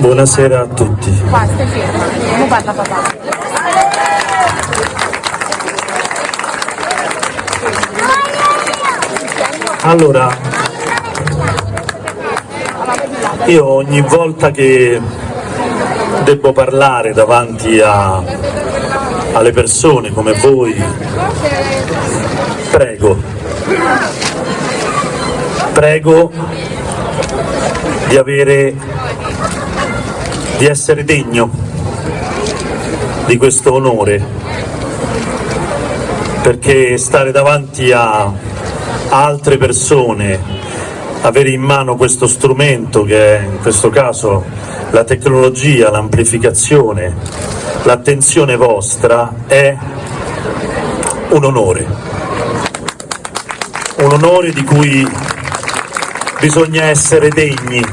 Buonasera a tutti. Ferma. Parla papà? Allora, io ogni volta che devo parlare davanti a, alle persone come voi, prego, prego di avere, di essere degno di questo onore, perché stare davanti a altre persone, avere in mano questo strumento che è in questo caso la tecnologia, l'amplificazione, l'attenzione vostra è un onore, un onore di cui bisogna essere degni,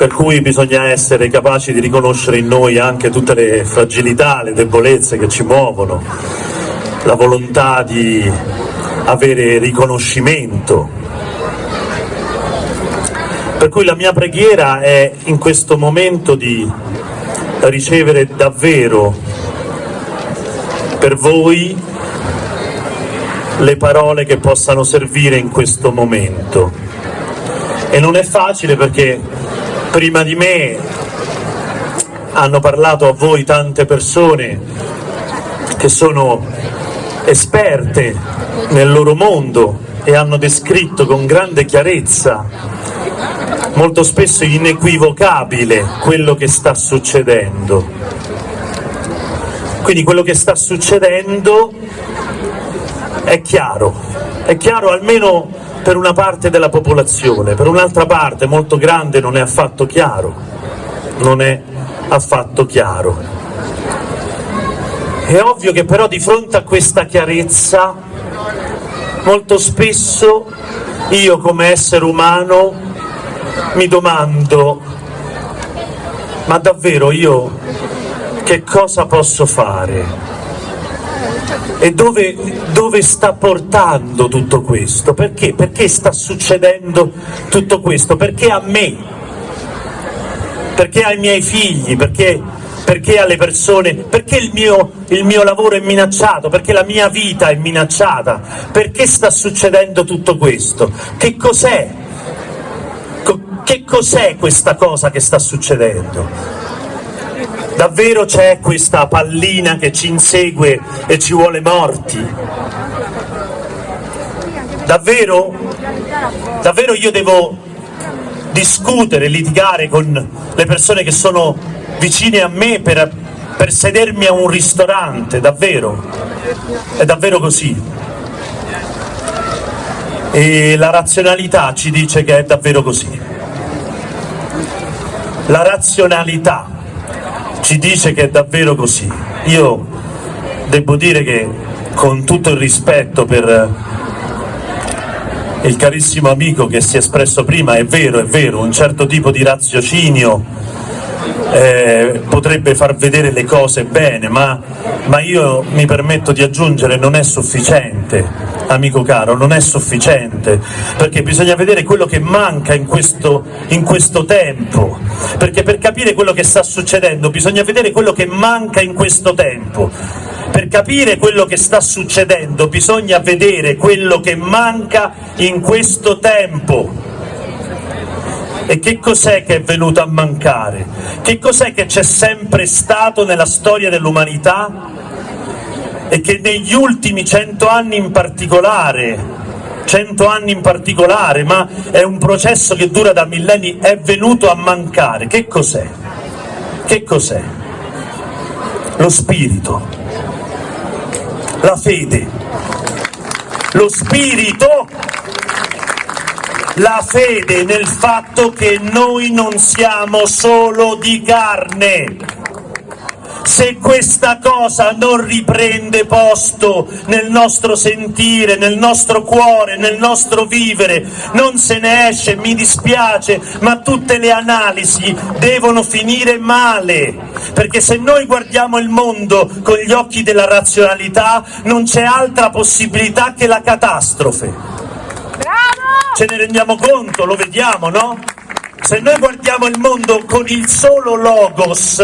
per cui bisogna essere capaci di riconoscere in noi anche tutte le fragilità, le debolezze che ci muovono, la volontà di avere riconoscimento. Per cui la mia preghiera è in questo momento di ricevere davvero per voi le parole che possano servire in questo momento. E non è facile perché prima di me hanno parlato a voi tante persone che sono esperte nel loro mondo e hanno descritto con grande chiarezza, molto spesso inequivocabile, quello che sta succedendo. Quindi quello che sta succedendo è chiaro, è chiaro almeno per una parte della popolazione, per un'altra parte molto grande non è affatto chiaro, non è affatto chiaro. È ovvio che però di fronte a questa chiarezza molto spesso io come essere umano mi domando ma davvero io che cosa posso fare? E dove, dove, sta portando tutto questo? Perché? Perché sta succedendo tutto questo? Perché a me? Perché ai miei figli? Perché perché alle persone, perché il mio, il mio lavoro è minacciato, perché la mia vita è minacciata, perché sta succedendo tutto questo? Che cos'è? Che cos'è questa cosa che sta succedendo? Davvero c'è questa pallina che ci insegue e ci vuole morti? Davvero? Davvero io devo discutere, litigare con le persone che sono vicine a me per, per sedermi a un ristorante, davvero, è davvero così. E la razionalità ci dice che è davvero così. La razionalità ci dice che è davvero così. Io devo dire che con tutto il rispetto per il carissimo amico che si è espresso prima, è vero, è vero, un certo tipo di raziocinio eh, potrebbe far vedere le cose bene, ma, ma io mi permetto di aggiungere non è sufficiente, amico caro, non è sufficiente, perché bisogna vedere quello che manca in questo, in questo tempo, perché per capire quello che sta succedendo bisogna vedere quello che manca in questo tempo. Per capire quello che sta succedendo bisogna vedere quello che manca in questo tempo. E che cos'è che è venuto a mancare? Che cos'è che c'è sempre stato nella storia dell'umanità e che negli ultimi cento anni in particolare, cento anni in particolare, ma è un processo che dura da millenni, è venuto a mancare? Che cos'è? Che cos'è? Lo spirito, la fede, lo spirito la fede nel fatto che noi non siamo solo di carne. Se questa cosa non riprende posto nel nostro sentire, nel nostro cuore, nel nostro vivere, non se ne esce, mi dispiace, ma tutte le analisi devono finire male, perché se noi guardiamo il mondo con gli occhi della razionalità non c'è altra possibilità che la catastrofe ce ne rendiamo conto, lo vediamo, no? se noi guardiamo il mondo con il solo logos,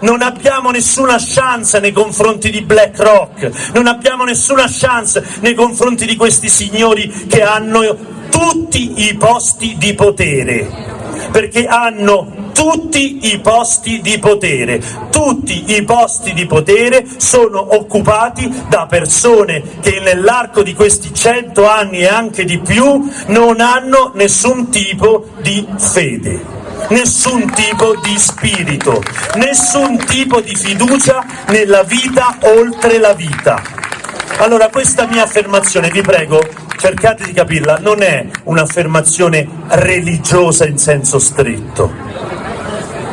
non abbiamo nessuna chance nei confronti di BlackRock, non abbiamo nessuna chance nei confronti di questi signori che hanno tutti i posti di potere, perché hanno tutti i posti di potere, tutti i posti di potere sono occupati da persone che nell'arco di questi cento anni e anche di più non hanno nessun tipo di fede nessun tipo di spirito, nessun tipo di fiducia nella vita oltre la vita. Allora questa mia affermazione, vi prego, cercate di capirla, non è un'affermazione religiosa in senso stretto,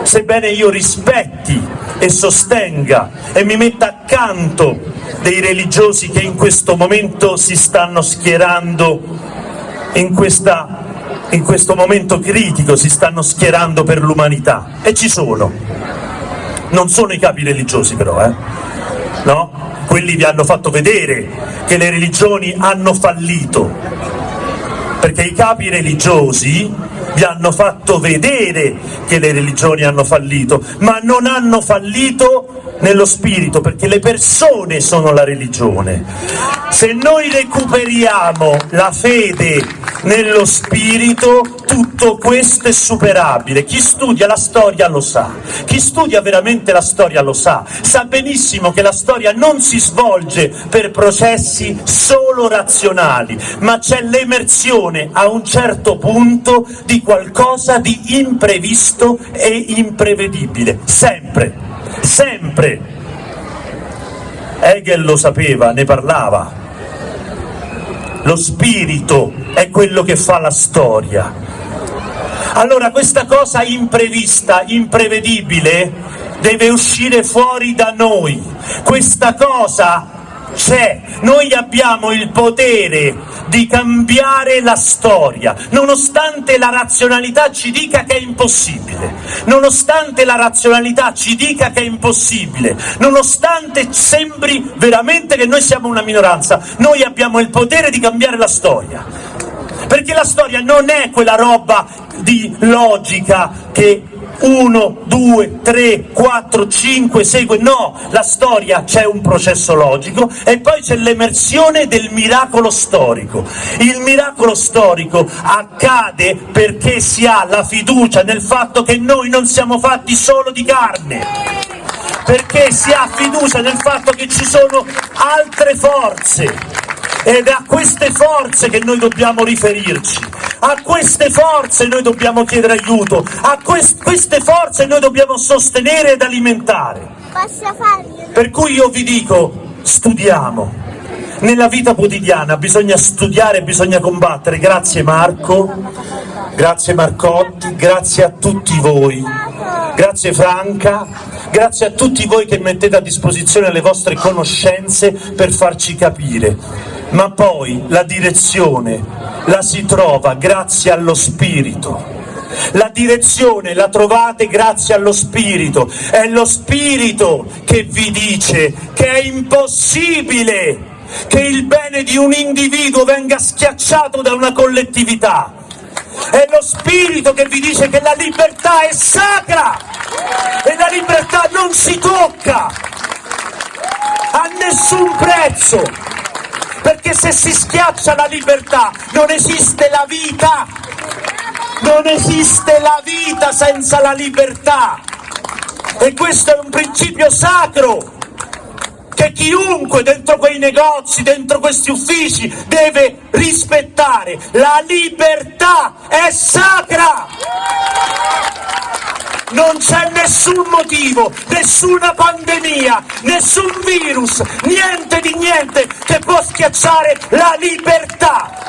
sebbene io rispetti e sostenga e mi metta accanto dei religiosi che in questo momento si stanno schierando in, questa, in questo momento critico, si stanno schierando per l'umanità, e ci sono. Non sono i capi religiosi però, eh? No? Quelli vi hanno fatto vedere che le religioni hanno fallito, perché i capi religiosi vi hanno fatto vedere che le religioni hanno fallito, ma non hanno fallito nello spirito, perché le persone sono la religione. Se noi recuperiamo la fede nello spirito, tutto questo è superabile. Chi studia la storia lo sa, chi studia veramente la storia lo sa, sa benissimo che la storia non si svolge per processi solo razionali, ma c'è l'emersione a un certo punto di qualcosa di imprevisto e imprevedibile, sempre, sempre. Hegel lo sapeva, ne parlava. Lo spirito è quello che fa la storia. Allora questa cosa imprevista, imprevedibile, deve uscire fuori da noi. Questa cosa c'è, noi abbiamo il potere di cambiare la storia, nonostante la razionalità ci dica che è impossibile, nonostante la razionalità ci dica che è impossibile, nonostante sembri veramente che noi siamo una minoranza, noi abbiamo il potere di cambiare la storia, perché la storia non è quella roba di logica che 1, 2, 3, 4, 5 segue, no, la storia c'è un processo logico e poi c'è l'emersione del miracolo storico. Il miracolo storico accade perché si ha la fiducia nel fatto che noi non siamo fatti solo di carne, perché si ha fiducia nel fatto che ci sono altre forze ed è a queste forze che noi dobbiamo riferirci, a queste forze noi dobbiamo chiedere aiuto, a quest queste forze noi dobbiamo sostenere ed alimentare. Per cui io vi dico, studiamo. Nella vita quotidiana bisogna studiare, bisogna combattere. Grazie Marco, grazie Marcotti, grazie a tutti voi, grazie Franca, grazie a tutti voi che mettete a disposizione le vostre conoscenze per farci capire ma poi la direzione la si trova grazie allo Spirito. La direzione la trovate grazie allo Spirito, è lo Spirito che vi dice che è impossibile che il bene di un individuo venga schiacciato da una collettività. È lo Spirito che vi dice che la libertà è sacra e la libertà non si tocca a nessun prezzo perché se si schiaccia la libertà non esiste la vita, non esiste la vita senza la libertà e questo è un principio sacro che chiunque dentro quei negozi, dentro questi uffici deve rispettare. La libertà è sacra! Non c'è nessun motivo, nessuna pandemia, nessun virus, niente di niente che può schiacciare la libertà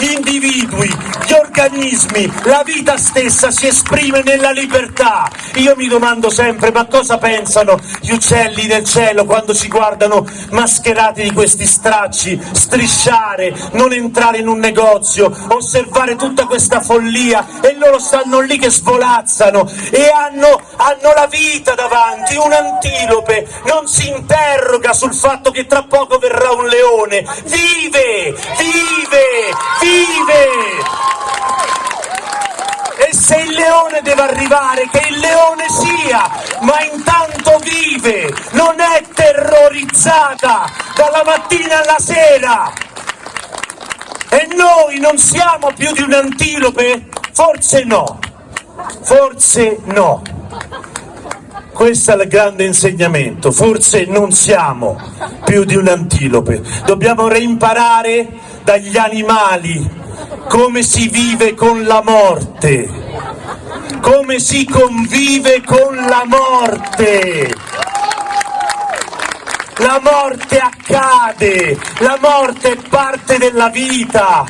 gli individui, gli organismi, la vita stessa si esprime nella libertà. Io mi domando sempre, ma cosa pensano gli uccelli del cielo quando ci guardano mascherati di questi stracci, strisciare, non entrare in un negozio, osservare tutta questa follia e loro stanno lì che svolazzano e hanno, hanno la vita davanti, un antilope non si interroga sul fatto che tra poco verrà un leone, vive, vive, vive! Vive! leone deve arrivare, che il leone sia, ma intanto vive, non è terrorizzata dalla mattina alla sera. E noi non siamo più di un'antilope? Forse no, forse no. Questo è il grande insegnamento, forse non siamo più di un'antilope, dobbiamo reimparare dagli animali come si vive con la morte, come si convive con la morte. La morte accade, la morte è parte della vita.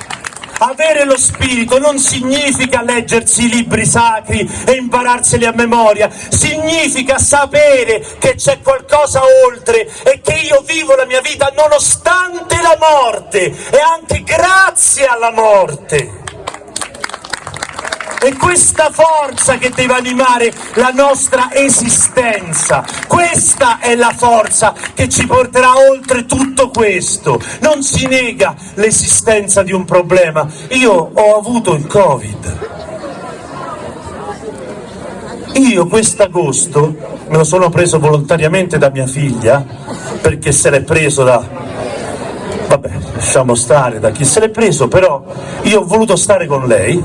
Avere lo spirito non significa leggersi i libri sacri e impararseli a memoria, significa sapere che c'è qualcosa oltre e che io vivo la mia vita nonostante la morte e anche grazie alla morte. È questa forza che deve animare la nostra esistenza. Questa è la forza che ci porterà oltre tutto questo. Non si nega l'esistenza di un problema. Io ho avuto il Covid. Io quest'agosto me lo sono preso volontariamente da mia figlia perché se l'è preso da vabbè, lasciamo stare da chi se l'è preso, però io ho voluto stare con lei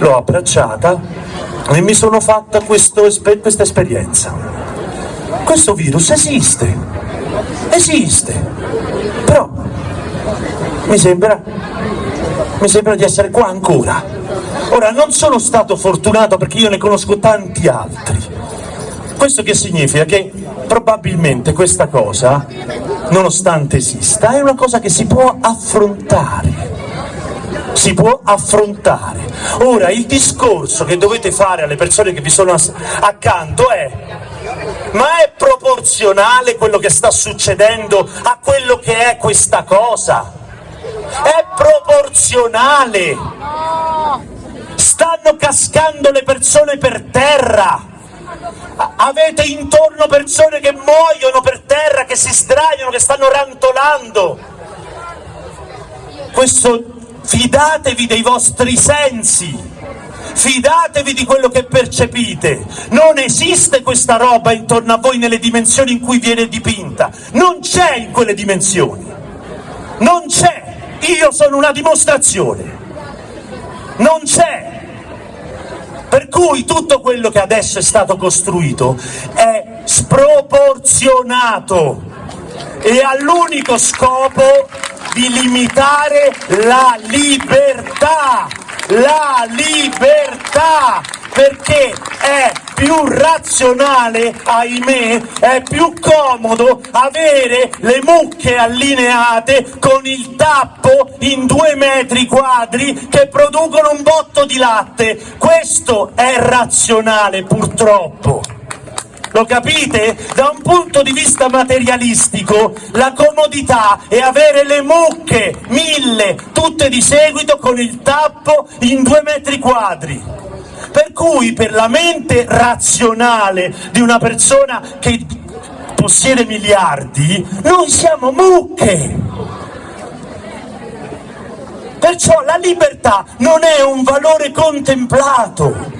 l'ho abbracciata e mi sono fatta questo, questa esperienza. Questo virus esiste, esiste, però mi sembra, mi sembra di essere qua ancora. Ora, non sono stato fortunato perché io ne conosco tanti altri. Questo che significa? Che probabilmente questa cosa, nonostante esista, è una cosa che si può affrontare si può affrontare. Ora il discorso che dovete fare alle persone che vi sono accanto è ma è proporzionale quello che sta succedendo a quello che è questa cosa? È proporzionale! Stanno cascando le persone per terra! Avete intorno persone che muoiono per terra, che si sdraiano, che stanno rantolando! Questo fidatevi dei vostri sensi, fidatevi di quello che percepite, non esiste questa roba intorno a voi nelle dimensioni in cui viene dipinta, non c'è in quelle dimensioni, non c'è, io sono una dimostrazione, non c'è. Per cui tutto quello che adesso è stato costruito è sproporzionato e ha l'unico scopo di limitare la libertà, la libertà, perché è più razionale, ahimè, è più comodo avere le mucche allineate con il tappo in due metri quadri che producono un botto di latte. Questo è razionale, purtroppo. Lo capite? Da un punto di vista materialistico la comodità è avere le mucche, mille, tutte di seguito con il tappo in due metri quadri. Per cui per la mente razionale di una persona che possiede miliardi, noi siamo mucche. Perciò la libertà non è un valore contemplato,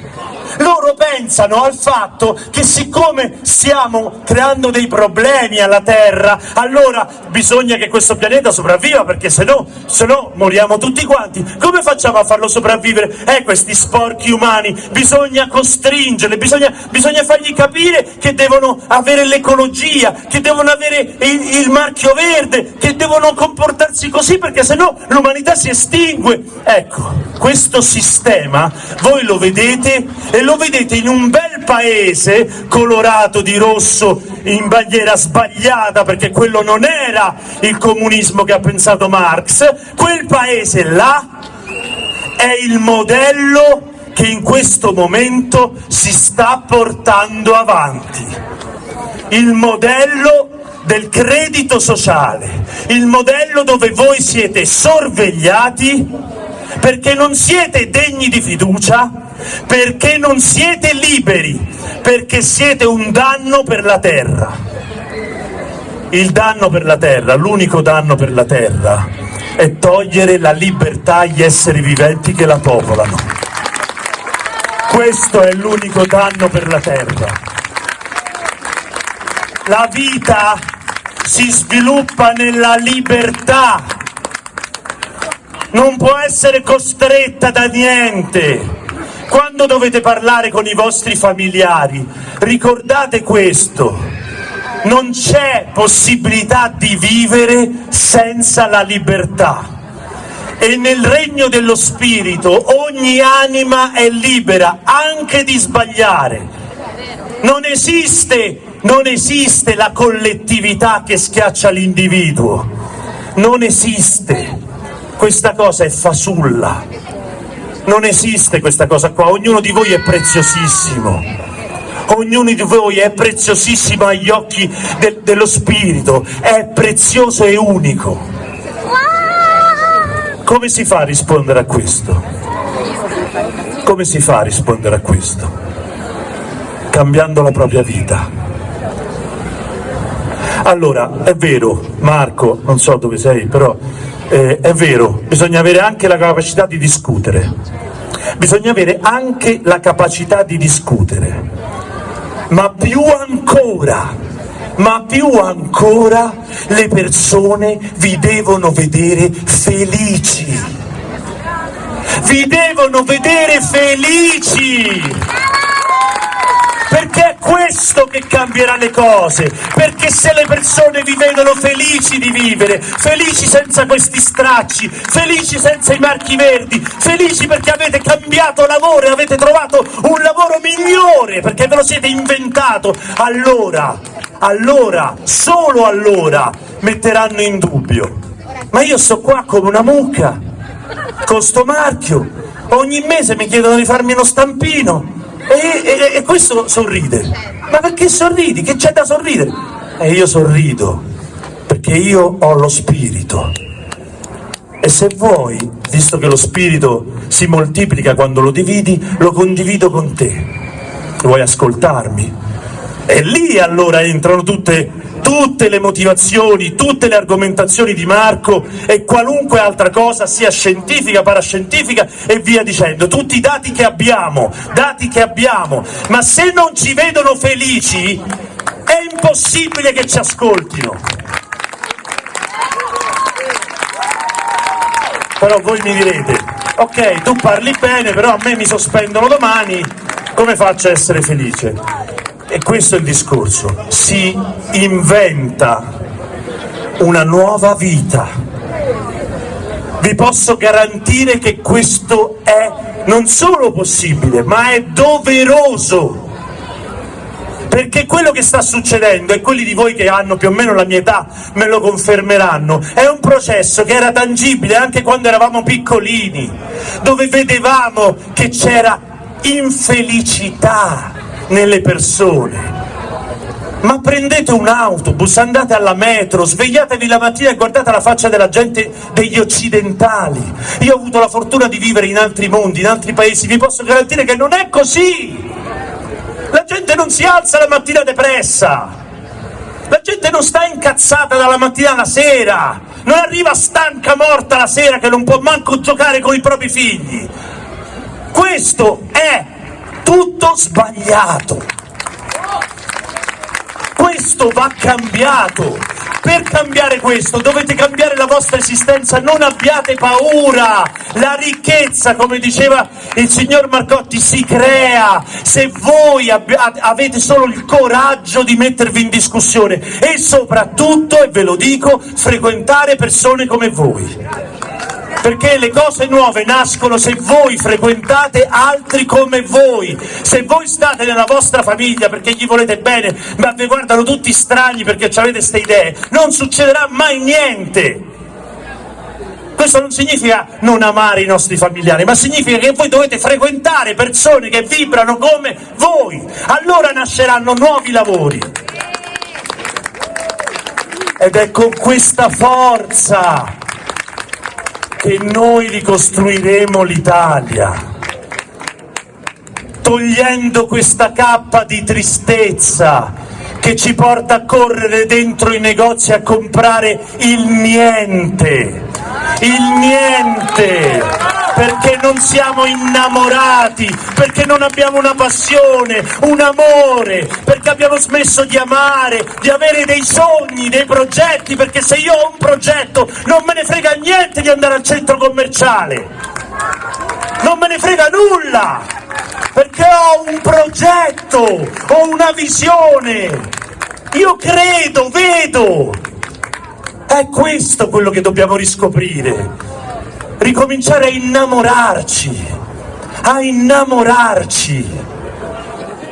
loro pensano al fatto che siccome stiamo creando dei problemi alla Terra, allora bisogna che questo pianeta sopravviva, perché se no, se no moriamo tutti quanti. Come facciamo a farlo sopravvivere? Eh, questi sporchi umani, bisogna costringerli, bisogna, bisogna fargli capire che devono avere l'ecologia, che devono avere il, il marchio verde, che devono comportarsi così, perché se no l'umanità si estingue. Ecco, questo sistema voi lo vedete e lo vedete in un bel paese colorato di rosso in bandiera sbagliata perché quello non era il comunismo che ha pensato Marx, quel paese là è il modello che in questo momento si sta portando avanti. Il modello del credito sociale, il modello dove voi siete sorvegliati perché non siete degni di fiducia, perché non siete liberi, perché siete un danno per la terra. Il danno per la terra, l'unico danno per la terra, è togliere la libertà agli esseri viventi che la popolano. Questo è l'unico danno per la terra. La vita si sviluppa nella libertà, non può essere costretta da niente. Quando dovete parlare con i vostri familiari, ricordate questo, non c'è possibilità di vivere senza la libertà. E nel regno dello Spirito ogni anima è libera anche di sbagliare. Non esiste, non esiste la collettività che schiaccia l'individuo. Non esiste. Questa cosa è fasulla. Non esiste questa cosa qua. Ognuno di voi è preziosissimo ognuno di voi è preziosissimo agli occhi de dello Spirito, è prezioso e unico. Come si fa a rispondere a questo? Come si fa a rispondere a questo? Cambiando la propria vita. Allora, è vero, Marco, non so dove sei, però eh, è vero, bisogna avere anche la capacità di discutere. Bisogna avere anche la capacità di discutere. Ma più ancora, ma più ancora le persone vi devono vedere felici. Vi devono vedere felici! Questo che cambierà le cose, perché se le persone vi vedono felici di vivere, felici senza questi stracci, felici senza i marchi verdi, felici perché avete cambiato lavoro e avete trovato un lavoro migliore, perché ve lo siete inventato, allora, allora, solo allora metteranno in dubbio. Ma io sto qua come una mucca, con sto marchio, ogni mese mi chiedono di farmi uno stampino, e, e, e questo sorride. Ma perché sorridi? Che c'è da sorridere? E io sorrido, perché io ho lo spirito. E se vuoi, visto che lo spirito si moltiplica quando lo dividi, lo condivido con te. Vuoi ascoltarmi? E lì allora entrano tutte tutte le motivazioni, tutte le argomentazioni di Marco e qualunque altra cosa, sia scientifica, parascientifica e via dicendo, tutti i dati che abbiamo, dati che abbiamo, ma se non ci vedono felici è impossibile che ci ascoltino. Però voi mi direte, ok, tu parli bene, però a me mi sospendono domani, come faccio a essere felice? E questo è il discorso, si inventa una nuova vita. Vi posso garantire che questo è non solo possibile, ma è doveroso. Perché quello che sta succedendo, e quelli di voi che hanno più o meno la mia età me lo confermeranno, è un processo che era tangibile anche quando eravamo piccolini, dove vedevamo che c'era infelicità, nelle persone. Ma prendete un autobus, andate alla metro, svegliatevi la mattina e guardate la faccia della gente degli occidentali. Io ho avuto la fortuna di vivere in altri mondi, in altri paesi, vi posso garantire che non è così. La gente non si alza la mattina depressa. La gente non sta incazzata dalla mattina alla sera, non arriva stanca morta la sera che non può manco giocare con i propri figli. Questo è tutto sbagliato. Questo va cambiato. Per cambiare questo dovete cambiare la vostra esistenza, non abbiate paura. La ricchezza, come diceva il signor Marcotti, si crea se voi avete solo il coraggio di mettervi in discussione e soprattutto, e ve lo dico, frequentare persone come voi perché le cose nuove nascono se voi frequentate altri come voi, se voi state nella vostra famiglia perché gli volete bene, ma vi guardano tutti strani perché avete queste idee, non succederà mai niente. Questo non significa non amare i nostri familiari, ma significa che voi dovete frequentare persone che vibrano come voi, allora nasceranno nuovi lavori. Ed è con questa forza che noi ricostruiremo l'Italia, togliendo questa cappa di tristezza che ci porta a correre dentro i negozi a comprare il niente, il niente. Perché non siamo innamorati, perché non abbiamo una passione, un amore, perché abbiamo smesso di amare, di avere dei sogni, dei progetti, perché se io ho un progetto non me ne frega niente di andare al centro commerciale, non me ne frega nulla, perché ho un progetto, ho una visione, io credo, vedo, è questo quello che dobbiamo riscoprire ricominciare a innamorarci, a innamorarci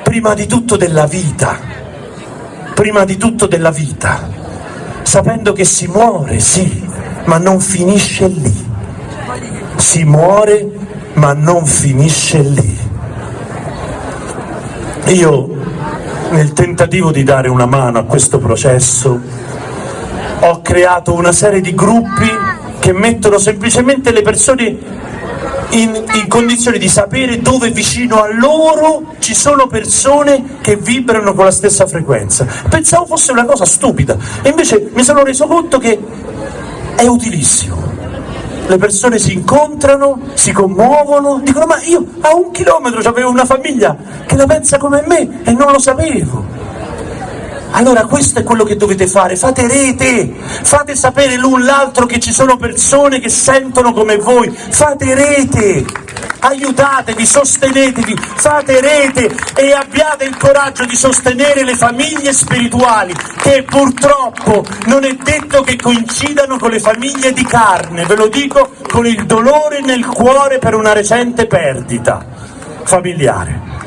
prima di tutto della vita, prima di tutto della vita, sapendo che si muore, sì, ma non finisce lì. Si muore, ma non finisce lì. Io, nel tentativo di dare una mano a questo processo, ho creato una serie di gruppi che mettono semplicemente le persone in, in, condizione di sapere dove vicino a loro ci sono persone che vibrano con la stessa frequenza. Pensavo fosse una cosa stupida e invece mi sono reso conto che è utilissimo. Le persone si incontrano, si commuovono, dicono ma io a un chilometro avevo una famiglia che la pensa come me e non lo sapevo. Allora questo è quello che dovete fare, fate rete, fate sapere l'un l'altro che ci sono persone che sentono come voi, fate rete, aiutatevi, sostenetevi, fate rete e abbiate il coraggio di sostenere le famiglie spirituali che purtroppo non è detto che coincidano con le famiglie di carne, ve lo dico con il dolore nel cuore per una recente perdita familiare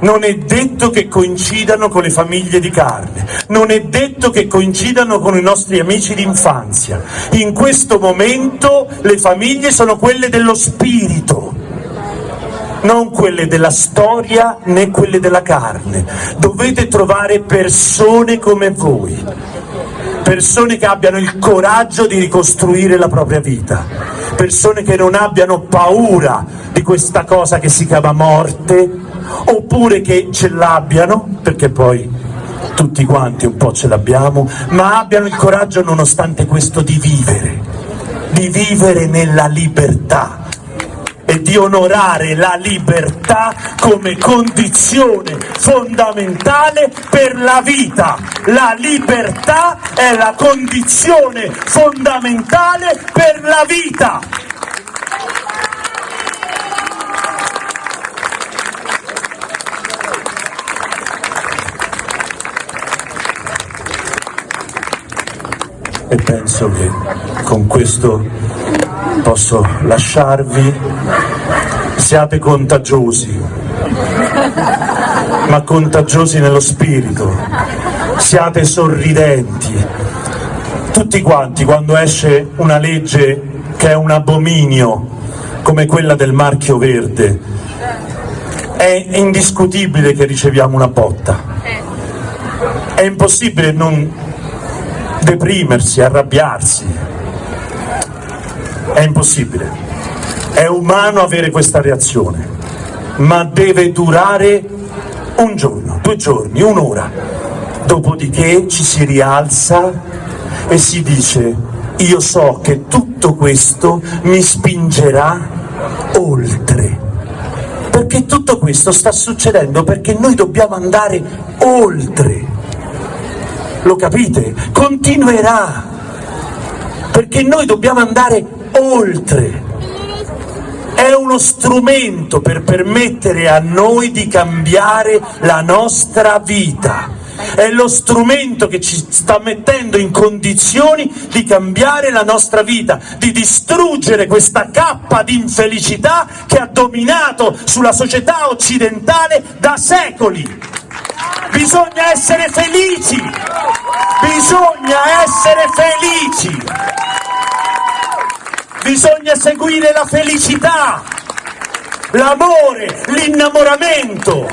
non è detto che coincidano con le famiglie di carne, non è detto che coincidano con i nostri amici d'infanzia. In questo momento le famiglie sono quelle dello spirito, non quelle della storia né quelle della carne. Dovete trovare persone come voi, persone che abbiano il coraggio di ricostruire la propria vita, persone che non abbiano paura di questa cosa che si chiama morte, oppure che ce l'abbiano, perché poi tutti quanti un po' ce l'abbiamo, ma abbiano il coraggio nonostante questo di vivere, di vivere nella libertà e di onorare la libertà come condizione fondamentale per la vita. La libertà è la condizione fondamentale per la vita. e penso che con questo posso lasciarvi. Siate contagiosi, ma contagiosi nello spirito, siate sorridenti. Tutti quanti, quando esce una legge che è un abominio, come quella del marchio verde, è indiscutibile che riceviamo una botta. È impossibile non deprimersi, arrabbiarsi. È impossibile. È umano avere questa reazione, ma deve durare un giorno, due giorni, un'ora. Dopodiché ci si rialza e si dice io so che tutto questo mi spingerà oltre. Perché tutto questo sta succedendo perché noi dobbiamo andare oltre lo capite? Continuerà, perché noi dobbiamo andare oltre. È uno strumento per permettere a noi di cambiare la nostra vita. È lo strumento che ci sta mettendo in condizioni di cambiare la nostra vita, di distruggere questa cappa di infelicità che ha dominato sulla società occidentale da secoli. Bisogna essere felici, bisogna essere felici, bisogna seguire la felicità, l'amore, l'innamoramento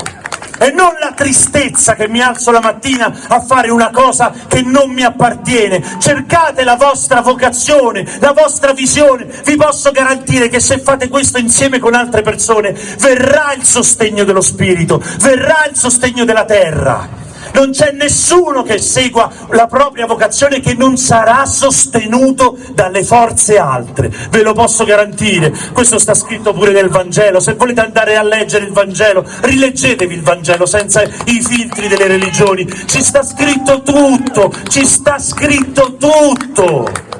e non la tristezza che mi alzo la mattina a fare una cosa che non mi appartiene. Cercate la vostra vocazione, la vostra visione. Vi posso garantire che se fate questo insieme con altre persone verrà il sostegno dello spirito, verrà il sostegno della terra Non c'è nessuno che segua la propria vocazione che non sarà sostenuto dalle forze altre, ve lo posso garantire. Questo sta scritto pure nel Vangelo. Se volete andare a leggere il Vangelo, rileggetevi il Vangelo senza i filtri delle religioni. Ci sta scritto tutto, ci sta scritto tutto.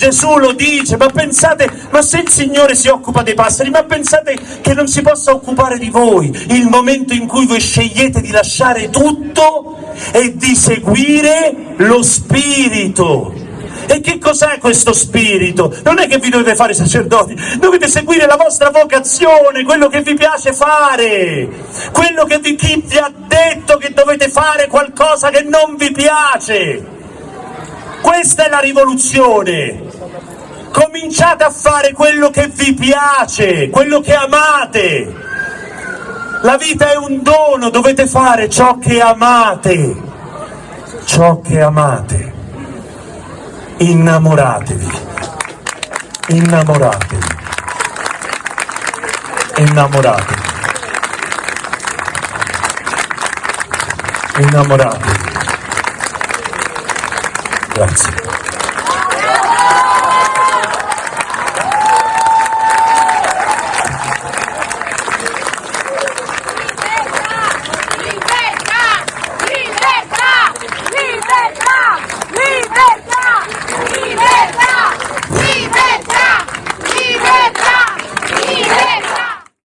Gesù lo dice, ma pensate, ma se il Signore si occupa dei passeri, ma pensate che non si possa occupare di voi il momento in cui voi scegliete di lasciare tutto e di seguire lo Spirito. E che cos'è questo spirito? Non è che vi dovete fare sacerdoti, dovete seguire la vostra vocazione, quello che vi piace fare, quello che vi, chi vi ha detto che dovete fare qualcosa che non vi piace. Questa è la rivoluzione. Cominciate a fare quello che vi piace, quello che amate. La vita è un dono, dovete fare ciò che amate. Ciò che amate. Innamoratevi. Innamoratevi. Innamoratevi. Innamoratevi. Grazie.